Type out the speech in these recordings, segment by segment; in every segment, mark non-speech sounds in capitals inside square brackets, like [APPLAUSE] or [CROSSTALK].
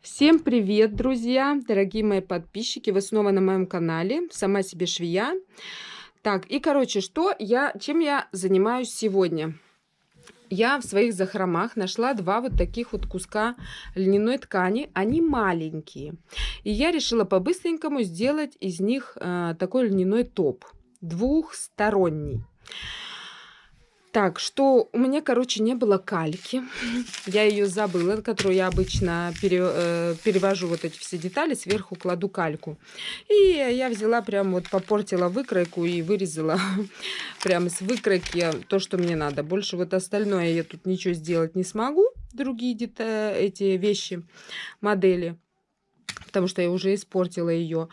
Всем привет, друзья, дорогие мои подписчики, вы снова на моем канале, сама себе швея. Так, и короче, что я, чем я занимаюсь сегодня? Я в своих захромах нашла два вот таких вот куска льняной ткани, они маленькие. И я решила по-быстренькому сделать из них э, такой льняной топ, двухсторонний. Так, что у меня, короче, не было кальки. [LAUGHS] Я ее забыла, которую я обычно пере, э, перевожу вот эти все детали, сверху кладу кальку. И я взяла прям вот попортила выкройку и вырезала [LAUGHS] прямо с выкройки то, что мне надо. Больше вот остальное я тут ничего сделать не смогу. Другие детали, эти вещи, модели. Потому что я уже испортила ее.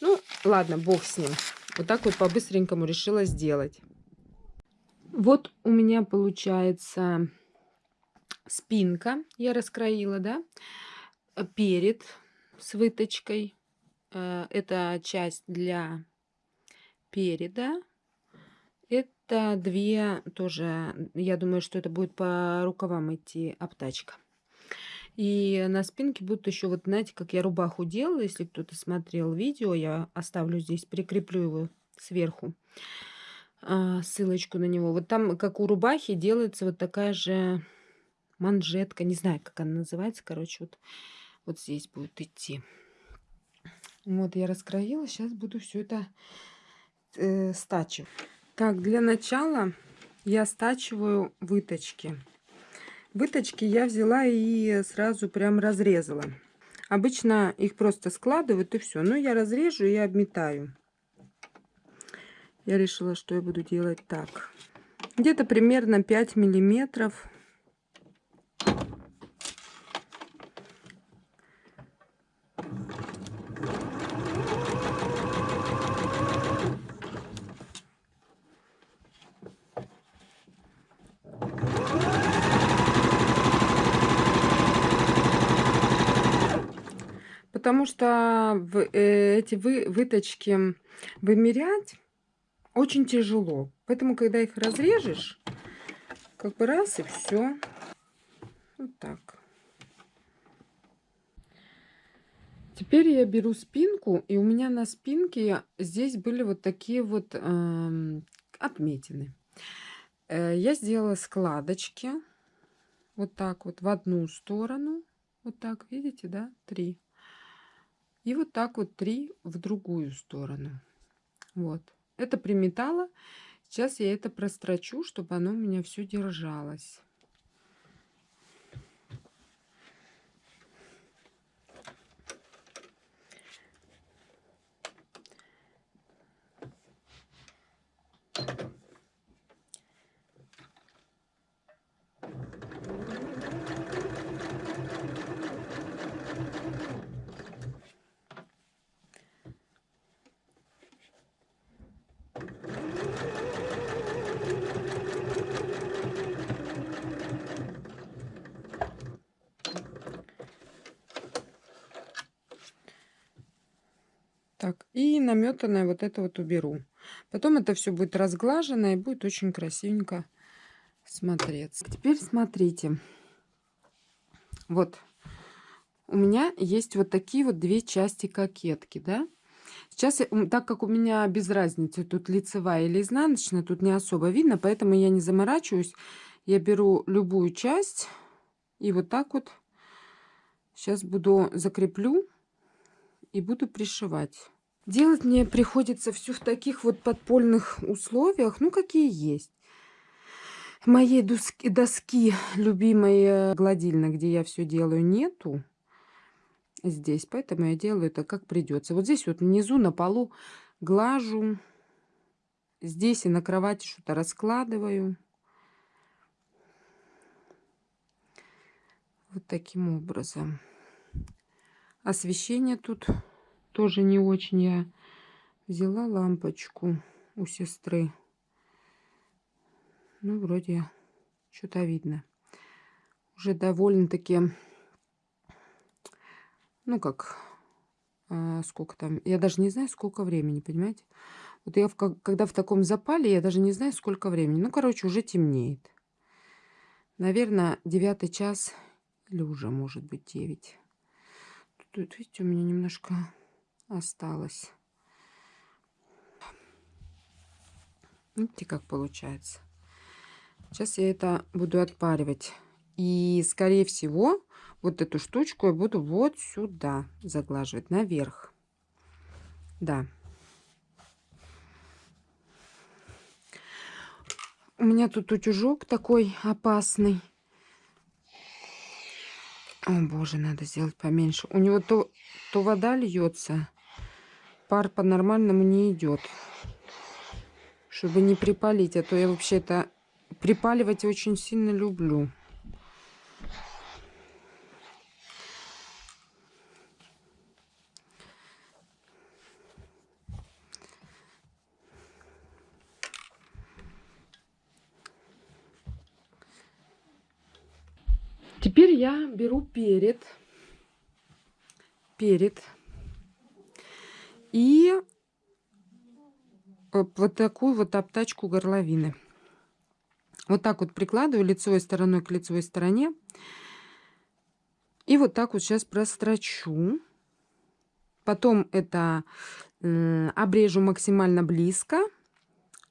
Ну, ладно, бог с ним. Вот так вот по-быстренькому решила сделать. Вот у меня получается спинка, я раскроила, да, перед с выточкой. Э, это часть для переда. Это две тоже, я думаю, что это будет по рукавам идти обтачка. И на спинке будут еще, вот знаете, как я рубаху делала, если кто-то смотрел видео, я оставлю здесь, прикреплю его сверху а, ссылочку на него. Вот там, как у рубахи, делается вот такая же манжетка. Не знаю, как она называется. Короче, вот, вот здесь будет идти. Вот я раскроила. Сейчас буду все это э, стачивать. Так, для начала я стачиваю выточки. Выточки я взяла и сразу прям разрезала. Обычно их просто складывают и все. Но я разрежу и обметаю я решила, что я буду делать так. Где-то примерно 5 миллиметров. Потому что э, эти вы, выточки вымерять очень тяжело. Поэтому, когда их разрежешь, как бы раз и все. Вот так. Теперь я беру спинку, и у меня на спинке здесь были вот такие вот э, отметины. Э, я сделала складочки вот так вот в одну сторону. Вот так, видите, да? Три. И вот так вот три в другую сторону. Вот. Это приметала. Сейчас я это прострочу, чтобы оно у меня все держалось. Так, и наметанное вот это вот уберу. Потом это все будет разглажено и будет очень красивенько смотреться. Теперь смотрите. Вот. У меня есть вот такие вот две части кокетки, да? Сейчас, так как у меня без разницы, тут лицевая или изнаночная, тут не особо видно, поэтому я не заморачиваюсь. Я беру любую часть и вот так вот сейчас буду закреплю и буду пришивать. Делать мне приходится все в таких вот подпольных условиях, ну, какие есть. Моей доски, доски любимой гладильной, где я все делаю, нету здесь. Поэтому я делаю это как придется. Вот здесь вот внизу на полу глажу. Здесь и на кровати что-то раскладываю. Вот таким образом. Освещение тут тоже не очень. Я взяла лампочку у сестры. Ну, вроде что-то видно. Уже довольно-таки, ну, как, а, сколько там, я даже не знаю, сколько времени, понимаете? Вот я, в, когда в таком запале, я даже не знаю, сколько времени. Ну, короче, уже темнеет. Наверное, девятый час или уже, может быть, девять. тут, видите, у меня немножко осталось. Видите, как получается. Сейчас я это буду отпаривать. И, скорее всего, вот эту штучку я буду вот сюда заглаживать, наверх. Да. У меня тут утюжок такой опасный. О, боже, надо сделать поменьше. У него то, то вода льется, пар по-нормальному не идет. Чтобы не припалить, а то я вообще-то припаливать очень сильно люблю. Теперь я беру перед, перед и вот такую вот обтачку горловины. Вот так вот прикладываю лицевой стороной к лицевой стороне. И вот так вот сейчас прострочу. Потом это э, обрежу максимально близко,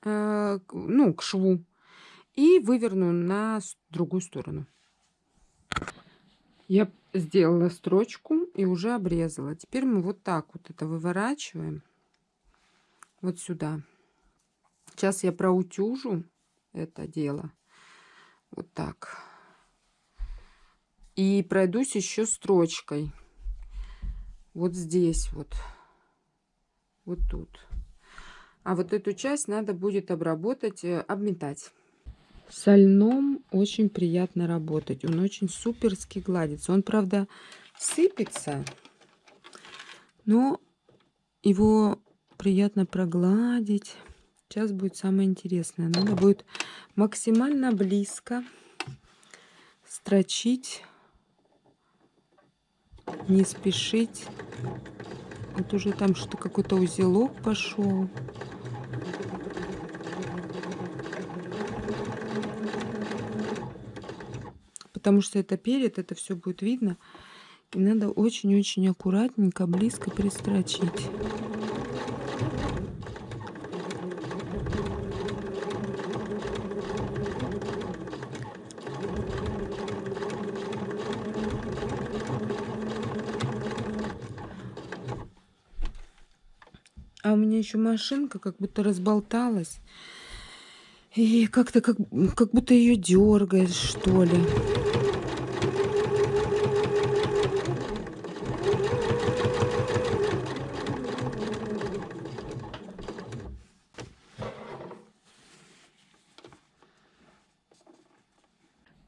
э, ну, к шву. И выверну на другую сторону. Я сделала строчку и уже обрезала. Теперь мы вот так вот это выворачиваем. Вот сюда. Сейчас я проутюжу это дело. Вот так. И пройдусь еще строчкой. Вот здесь вот. Вот тут. А вот эту часть надо будет обработать, э, обметать. Со льном очень приятно работать. Он очень суперски гладится. Он, правда, сыпется, но его приятно прогладить. Сейчас будет самое интересное. Надо будет максимально близко строчить, не спешить. Вот уже там что-то какой-то узелок пошел. Потому что это перед, это все будет видно. И надо очень-очень аккуратненько, близко пристрочить. А у меня еще машинка как будто разболталась. И как-то как, как будто ее дергает, что ли.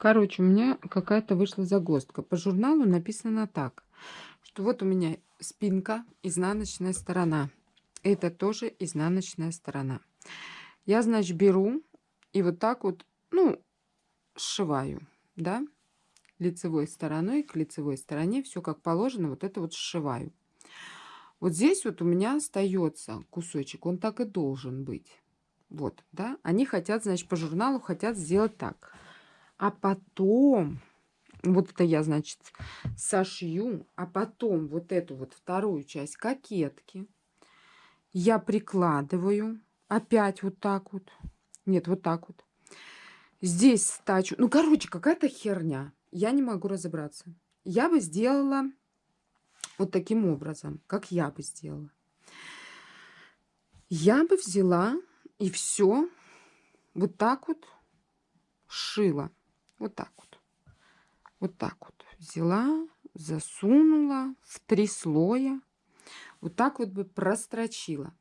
Короче, у меня какая-то вышла загвоздка. По журналу написано так, что вот у меня спинка, изнаночная сторона это тоже изнаночная сторона. Я, значит, беру и вот так вот, ну, сшиваю, да, лицевой стороной к лицевой стороне, все как положено, вот это вот сшиваю. Вот здесь вот у меня остается кусочек, он так и должен быть. Вот, да, они хотят, значит, по журналу хотят сделать так. А потом, вот это я, значит, сошью, а потом вот эту вот вторую часть кокетки, я прикладываю опять вот так вот. Нет, вот так вот. Здесь стачу. Ну, короче, какая-то херня. Я не могу разобраться. Я бы сделала вот таким образом, как я бы сделала. Я бы взяла и все вот так вот шила. Вот так вот. Вот так вот. Взяла, засунула в три слоя вот так вот бы прострочила.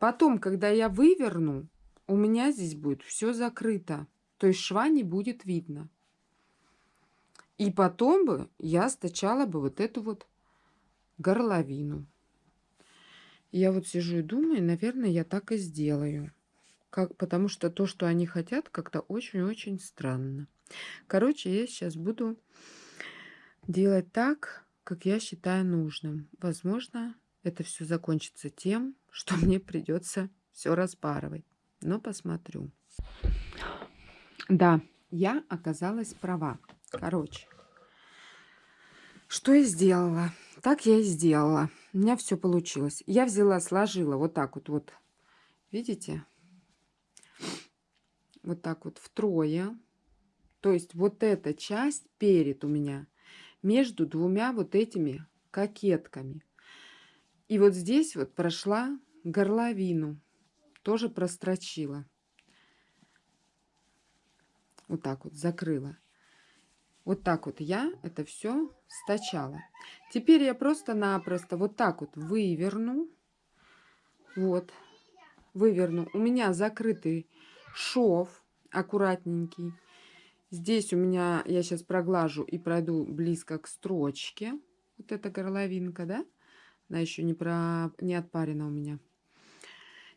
Потом, когда я выверну, у меня здесь будет все закрыто. То есть шва не будет видно. И потом бы я стачала бы вот эту вот горловину. Я вот сижу и думаю, наверное, я так и сделаю. Как, потому что то, что они хотят, как-то очень-очень странно. Короче, я сейчас буду делать так, как я считаю нужным. Возможно, это все закончится тем, [LAUGHS] что мне придется все распарывать. Но посмотрю. Да, я оказалась права. Короче, что я сделала? Так я и сделала. У меня все получилось. Я взяла, сложила вот так вот, вот. Видите? Вот так вот втрое. То есть вот эта часть перед у меня между двумя вот этими кокетками. И вот здесь вот прошла горловину. Тоже прострочила. Вот так вот закрыла. Вот так вот я это все стачала. Теперь я просто-напросто вот так вот выверну. Вот. Выверну. У меня закрытый шов аккуратненький. Здесь у меня, я сейчас проглажу и пройду близко к строчке. Вот эта горловинка, да? Она еще не, про... не отпарена у меня.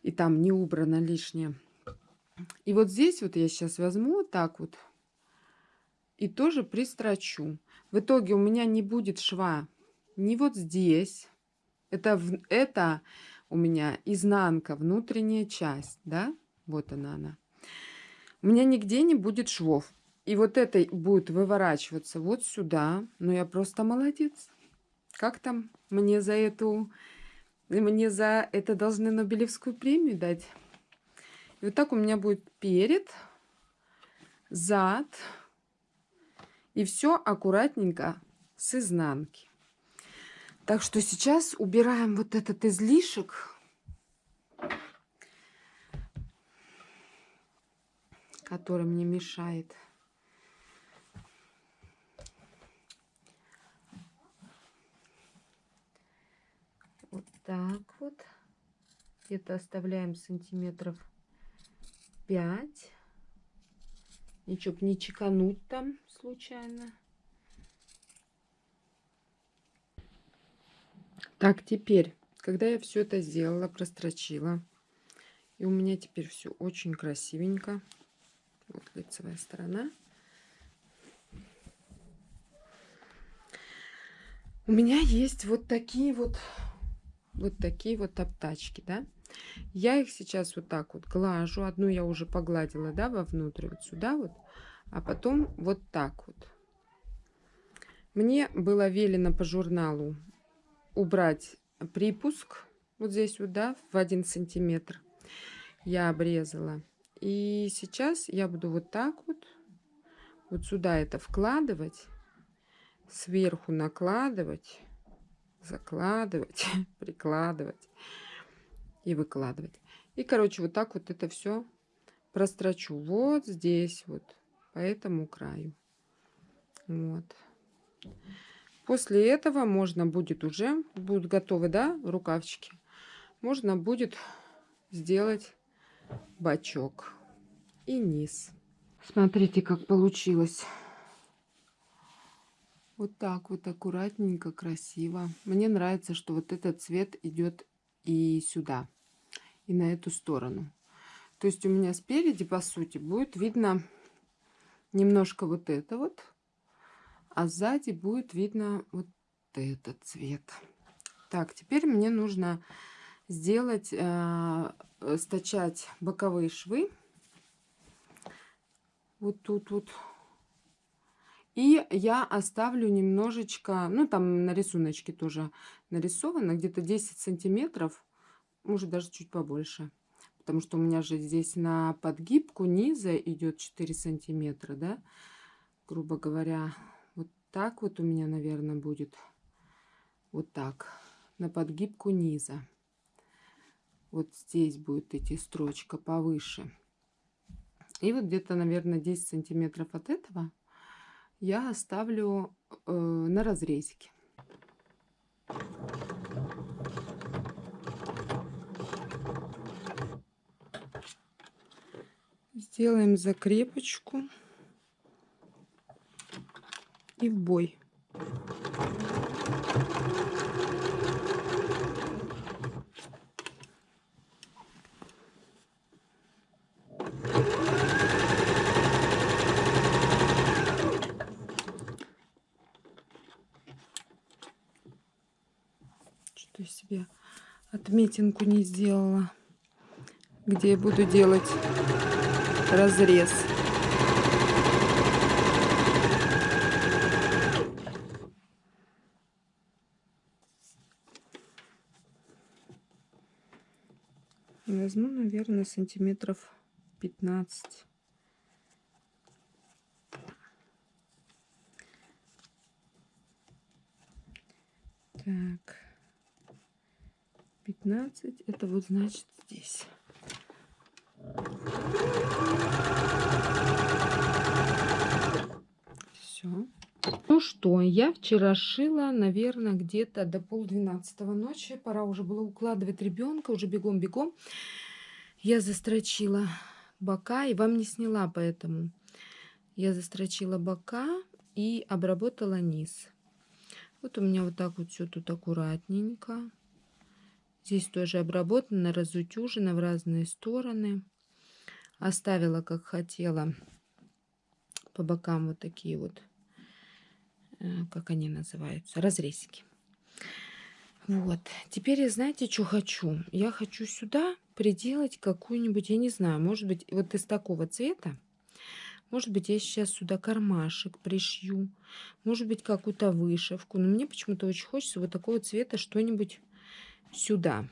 И там не убрано лишнее. И вот здесь вот я сейчас возьму вот так вот и тоже пристрочу. В итоге у меня не будет шва ни вот здесь. Это, это у меня изнанка, внутренняя часть, да? Вот она она. У меня нигде не будет швов. И вот это будет выворачиваться вот сюда. Но я просто молодец. Как там мне за эту... Мне за это должны Нобелевскую премию дать. И вот так у меня будет перед, зад. И все аккуратненько с изнанки. Так что сейчас убираем вот этот излишек. который мне мешает. Вот так вот. Где-то оставляем сантиметров 5. Ничего, не чекануть там случайно. Так, теперь, когда я все это сделала, прострочила, и у меня теперь все очень красивенько. Вот лицевая сторона. У меня есть вот такие вот, вот такие вот обтачки, да. Я их сейчас вот так вот глажу. Одну я уже погладила, да, вовнутрь, вот сюда вот. А потом вот так вот. Мне было велено по журналу убрать припуск вот здесь вот, да, в один сантиметр. Я обрезала. И сейчас я буду вот так вот, вот сюда это вкладывать, сверху накладывать, закладывать, [LAUGHS] прикладывать и выкладывать. И, короче, вот так вот это все прострочу вот здесь вот, по этому краю. Вот. После этого можно будет уже, будут готовы, да, рукавчики, можно будет сделать бачок и низ. Смотрите, как получилось. Вот так вот аккуратненько, красиво. Мне нравится, что вот этот цвет идет и сюда, и на эту сторону. То есть у меня спереди, по сути, будет видно немножко вот это вот, а сзади будет видно вот этот цвет. Так, теперь мне нужно сделать, э, стачать боковые швы. Вот тут вот. И я оставлю немножечко, ну там на рисуночке тоже нарисовано, где-то 10 сантиметров, может даже чуть побольше. Потому что у меня же здесь на подгибку низа идет 4 сантиметра, да, грубо говоря. Вот так вот у меня, наверное, будет. Вот так. На подгибку низа вот здесь будет идти строчка повыше. И вот где-то, наверное, 10 сантиметров от этого я оставлю э, на разрезике. Сделаем закрепочку и в бой. что я себе отметинку не сделала, где я буду делать разрез. Возьму, наверное, сантиметров 15. Так. 15. Это вот значит здесь. Все. Ну что, я вчера шила, наверное, где-то до полдвенадцатого ночи. Пора уже было укладывать ребенка, уже бегом-бегом. Я застрочила бока и вам не сняла, поэтому я застрочила бока и обработала низ. Вот у меня вот так вот все тут аккуратненько. Здесь тоже обработано, разутюжено в разные стороны. Оставила, как хотела, по бокам вот такие вот Э, как они называются, разрезики. Вот. Теперь знаете, что хочу? Я хочу сюда приделать какую-нибудь, я не знаю, может быть, вот из такого цвета. Может быть, я сейчас сюда кармашек пришью. Может быть, какую-то вышивку. Но мне почему-то очень хочется вот такого цвета что-нибудь сюда.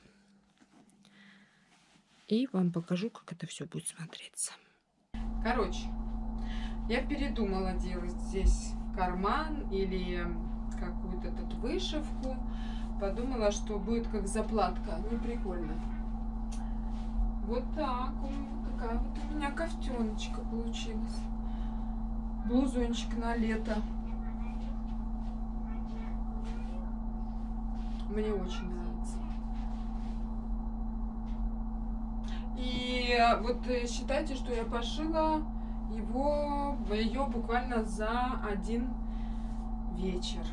И вам покажу, как это все будет смотреться. Короче, я передумала делать здесь карман или какую-то тут вышивку. Подумала, что будет как заплатка. Не прикольно. Вот так вот. Такая вот у меня кофтеночка получилась. Блузончик на лето. Мне очень нравится. И вот э, считайте, что я пошила его, ее буквально за один вечер.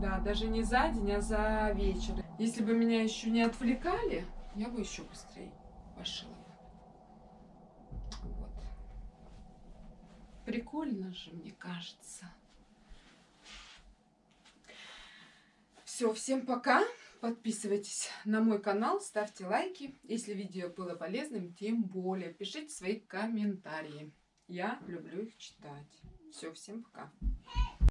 Да, даже не за день, а за вечер. Если бы меня еще не отвлекали, я бы еще быстрее пошила. Вот. Прикольно же, мне кажется. Все, всем пока. Подписывайтесь на мой канал, ставьте лайки. Если видео было полезным, тем более пишите свои комментарии. Я люблю их читать. Все, всем пока.